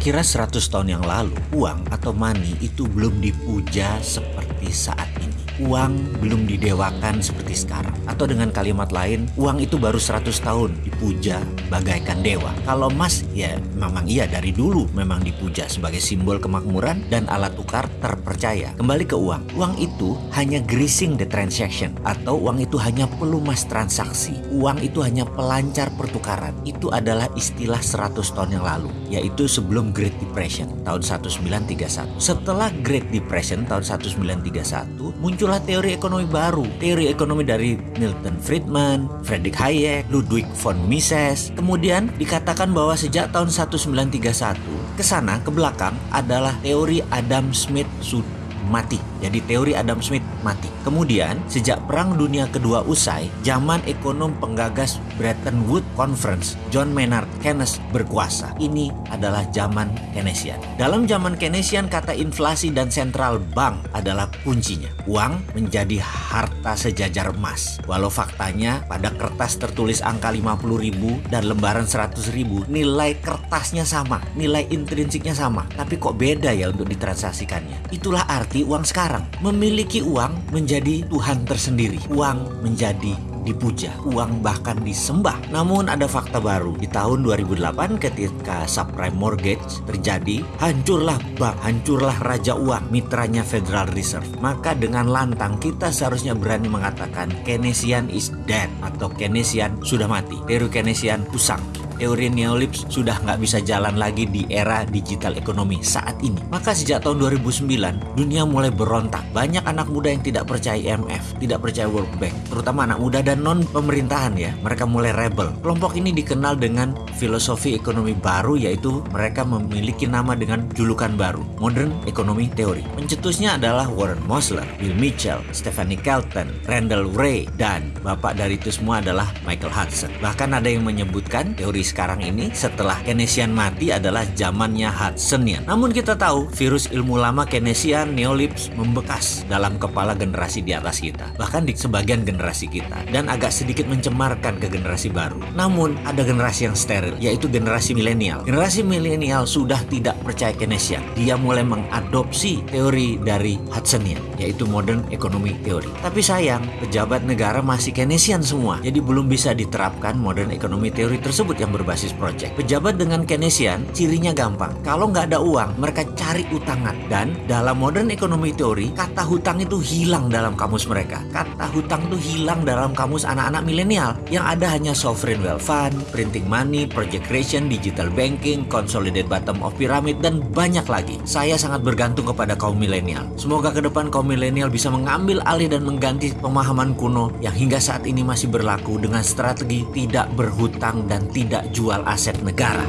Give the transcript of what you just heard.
Kira-kira 100 tahun yang lalu, uang atau money itu belum dipuja seperti saat ini uang belum didewakan seperti sekarang. Atau dengan kalimat lain, uang itu baru 100 tahun dipuja bagaikan dewa. Kalau emas, ya memang iya dari dulu memang dipuja sebagai simbol kemakmuran dan alat tukar terpercaya. Kembali ke uang. Uang itu hanya greasing the transaction atau uang itu hanya pelumas transaksi. Uang itu hanya pelancar pertukaran. Itu adalah istilah 100 tahun yang lalu, yaitu sebelum Great Depression tahun 1931. Setelah Great Depression tahun 1931, muncul muncullah teori ekonomi baru. Teori ekonomi dari Milton Friedman, Friedrich Hayek, Ludwig von Mises. Kemudian dikatakan bahwa sejak tahun 1931 ke sana ke belakang adalah teori Adam Smith sudah mati. Jadi teori Adam Smith mati. Kemudian sejak Perang Dunia Kedua usai, zaman ekonom penggagas Bretton Woods Conference, John Maynard Keynes berkuasa. Ini adalah zaman Keynesian. Dalam zaman Keynesian kata inflasi dan central bank adalah kuncinya. Uang menjadi harta sejajar emas. Walau faktanya pada kertas tertulis angka 50 ribu dan lembaran 100 ribu, nilai kertasnya sama, nilai intrinsiknya sama. Tapi kok beda ya untuk ditransaksikannya? Itulah arti uang sekarang. Memiliki uang menjadi Tuhan tersendiri. Uang menjadi dipuja, uang bahkan disembah. Namun ada fakta baru. Di tahun 2008 ketika subprime mortgage terjadi, hancurlah bank, hancurlah raja uang, mitranya Federal Reserve. Maka dengan lantang kita seharusnya berani mengatakan Keynesian is dead atau Keynesian sudah mati. Teori Keynesian usang teori neolips sudah nggak bisa jalan lagi di era digital ekonomi saat ini. Maka sejak tahun 2009, dunia mulai berontak. Banyak anak muda yang tidak percaya IMF, tidak percaya World Bank, terutama anak muda dan non pemerintahan ya. Mereka mulai rebel. Kelompok ini dikenal dengan filosofi ekonomi baru yaitu mereka memiliki nama dengan julukan baru, Modern Economy Theory. Pencetusnya adalah Warren Mosler, Bill Mitchell, Stephanie Kelton, Randall Wray, dan bapak dari itu semua adalah Michael Hudson. Bahkan ada yang menyebutkan teori sekarang ini setelah Keynesian mati adalah zamannya Hudsonian. Namun kita tahu virus ilmu lama Keynesian Neolips membekas dalam kepala generasi di atas kita. Bahkan di sebagian generasi kita. Dan agak sedikit mencemarkan ke generasi baru. Namun ada generasi yang steril yaitu generasi milenial. Generasi milenial sudah tidak percaya Keynesian. Dia mulai mengadopsi teori dari Hudsonian yaitu Modern Economy Theory. Tapi sayang, pejabat negara masih Keynesian semua. Jadi belum bisa diterapkan Modern Economy Theory tersebut yang berbasis project. Pejabat dengan Keynesian cirinya gampang. Kalau nggak ada uang, mereka cari utangan. Dan dalam modern economy teori, kata hutang itu hilang dalam kamus mereka. Kata hutang itu hilang dalam kamus anak-anak milenial. Yang ada hanya sovereign wealth fund, printing money, project creation, digital banking, consolidated bottom of pyramid, dan banyak lagi. Saya sangat bergantung kepada kaum milenial. Semoga ke depan kaum milenial bisa mengambil alih dan mengganti pemahaman kuno yang hingga saat ini masih berlaku dengan strategi tidak berhutang dan tidak jual aset negara.